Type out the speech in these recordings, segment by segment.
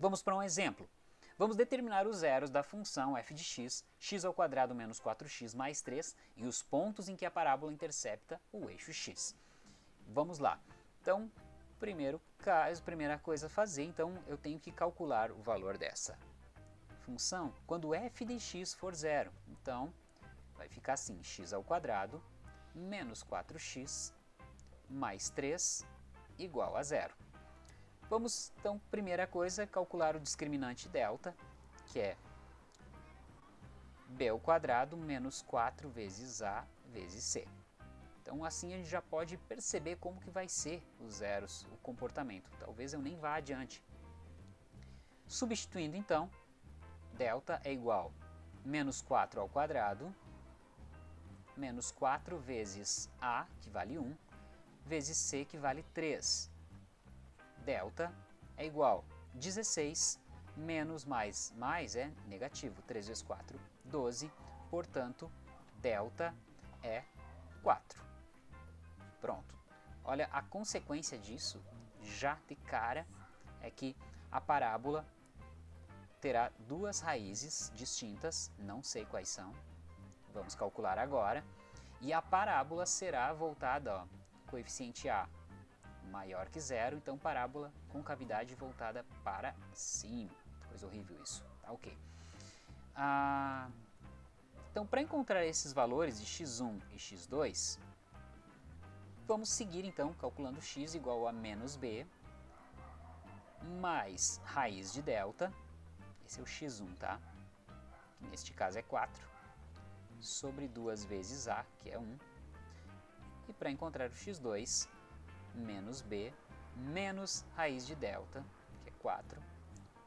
Vamos para um exemplo. Vamos determinar os zeros da função f de x, x ao quadrado menos 4x mais 3 e os pontos em que a parábola intercepta o eixo x. Vamos lá. Então, primeiro caso, primeira coisa a fazer, então eu tenho que calcular o valor dessa função quando f de x for zero. Então, vai ficar assim, x ao quadrado menos 4x mais 3 igual a zero. Vamos, então, primeira coisa, calcular o discriminante delta, que é b ao quadrado menos 4 vezes a vezes c. Então, assim a gente já pode perceber como que vai ser os zeros, o comportamento. Talvez eu nem vá adiante. Substituindo, então, delta é igual a menos 4 ao quadrado, menos 4 vezes a, que vale 1, vezes c, que vale 3 delta é igual a 16 menos mais mais é negativo, 3 vezes 4, 12, portanto, delta é 4. Pronto. Olha, a consequência disso, já de cara, é que a parábola terá duas raízes distintas, não sei quais são, vamos calcular agora, e a parábola será voltada, ó, coeficiente A maior que zero, então parábola com cavidade voltada para cima. Coisa horrível isso, tá ok. Ah, então, para encontrar esses valores de x1 e x2, vamos seguir então calculando x igual a menos b mais raiz de delta, esse é o x1, tá? Neste caso é 4, sobre 2 vezes a, que é 1. E para encontrar o x2, menos b menos raiz de delta, que é 4,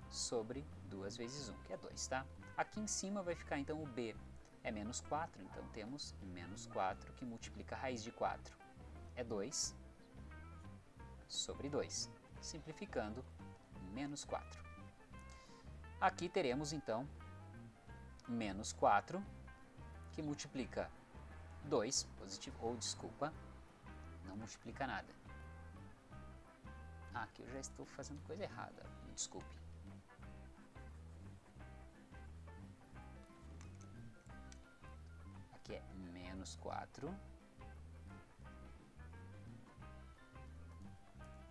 sobre 2 vezes 1, que é 2, tá? Aqui em cima vai ficar então o b é menos 4, então temos menos 4 que multiplica a raiz de 4, é 2 sobre 2, simplificando, menos 4. Aqui teremos então menos 4, que multiplica 2, positivo, ou desculpa, não multiplica nada. Ah, aqui eu já estou fazendo coisa errada, me desculpe. Aqui é menos 4.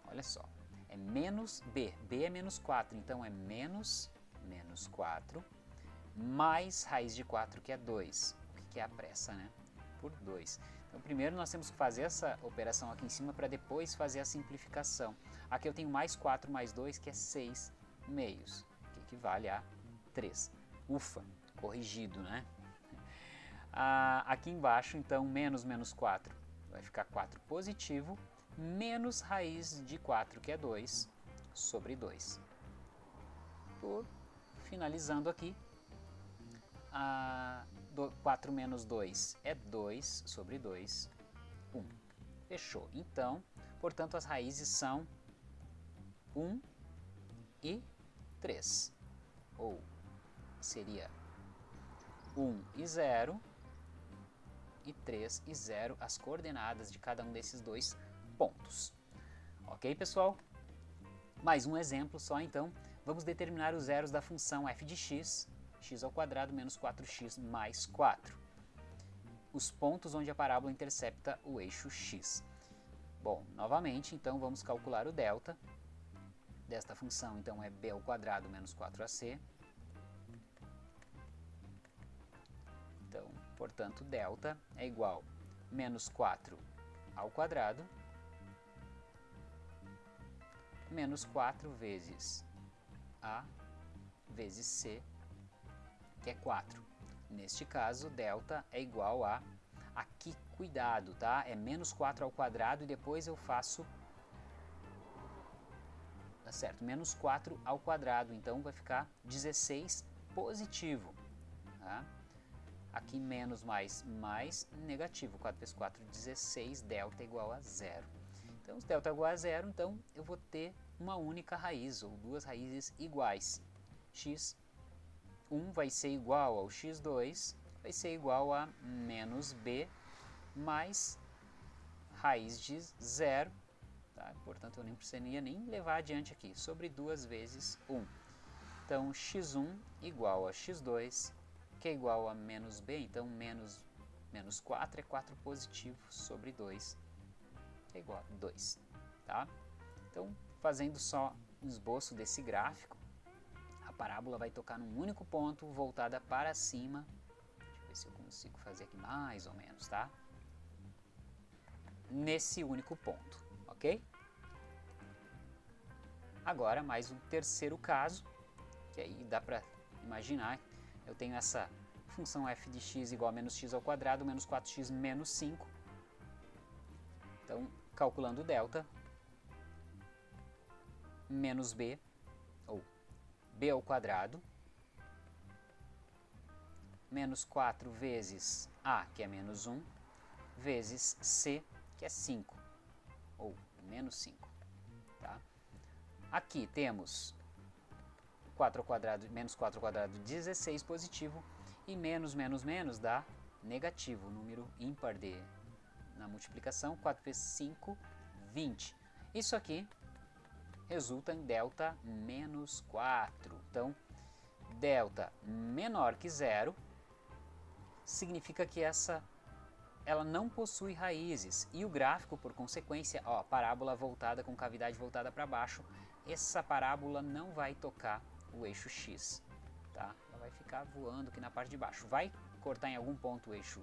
Olha só, é menos b. b é menos 4, então é menos, menos 4, mais raiz de 4, que é 2. O que é a pressa, né? Por 2. Então, primeiro nós temos que fazer essa operação aqui em cima para depois fazer a simplificação. Aqui eu tenho mais 4 mais 2, que é 6 meios, que equivale a 3. Ufa, corrigido, né? Ah, aqui embaixo, então, menos menos 4 vai ficar 4 positivo, menos raiz de 4, que é 2, sobre 2. Por, finalizando aqui, a 4 menos 2 é 2 sobre 2, 1. Fechou. Então, portanto, as raízes são 1 e 3. Ou seria 1 e 0 e 3 e 0 as coordenadas de cada um desses dois pontos. Ok, pessoal? Mais um exemplo só, então. Vamos determinar os zeros da função f de x x ao quadrado menos 4x mais 4. Os pontos onde a parábola intercepta o eixo x. Bom, novamente, então vamos calcular o delta desta função, então é b ao quadrado menos 4ac. Então, portanto, delta é igual a menos 4 ao quadrado menos 4 vezes a vezes c que é 4. Neste caso, delta é igual a, aqui cuidado, tá? É menos 4 ao quadrado e depois eu faço, tá certo, menos 4 ao quadrado, então vai ficar 16 positivo, tá? Aqui menos mais mais negativo, 4 vezes 4, 16, delta igual a zero. Então, se delta igual a zero, então eu vou ter uma única raiz, ou duas raízes iguais, x 1 vai ser igual ao x2, vai ser igual a menos b mais raiz de zero, tá? portanto eu nem precisaria nem levar adiante aqui, sobre 2 vezes 1. Então, x1 igual a x2, que é igual a menos b, então menos, menos 4 é 4 positivo sobre 2, que é igual a 2. Tá? Então, fazendo só um esboço desse gráfico, parábola vai tocar num único ponto, voltada para cima. Deixa eu ver se eu consigo fazer aqui mais ou menos, tá? Nesse único ponto, ok? Agora, mais um terceiro caso, que aí dá para imaginar, eu tenho essa função f de x igual a menos x ao quadrado, menos 4x menos 5. Então, calculando o delta, menos b, ou b ao quadrado, menos 4 vezes a, que é menos 1, vezes c, que é 5, ou menos 5. Tá? Aqui temos 4 ao quadrado, menos 4 ao quadrado, 16 positivo, e menos, menos, menos dá negativo, número ímpar de, na multiplicação, 4 vezes 5, 20. Isso aqui resulta em delta menos 4. Então, delta menor que zero significa que essa ela não possui raízes e o gráfico, por consequência, ó, parábola voltada com cavidade voltada para baixo, essa parábola não vai tocar o eixo x, tá? Ela vai ficar voando aqui na parte de baixo. Vai cortar em algum ponto o eixo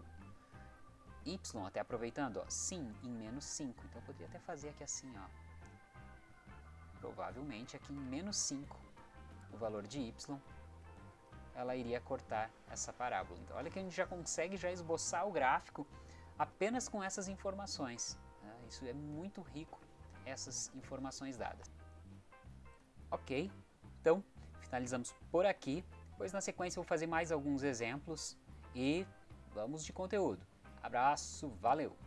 y, até aproveitando, ó, sim, em menos 5. Então eu poderia até fazer aqui assim, ó. Provavelmente aqui em menos 5, o valor de y, ela iria cortar essa parábola. Então olha que a gente já consegue já esboçar o gráfico apenas com essas informações. Né? Isso é muito rico, essas informações dadas. Ok, então finalizamos por aqui. Depois na sequência eu vou fazer mais alguns exemplos e vamos de conteúdo. Abraço, valeu!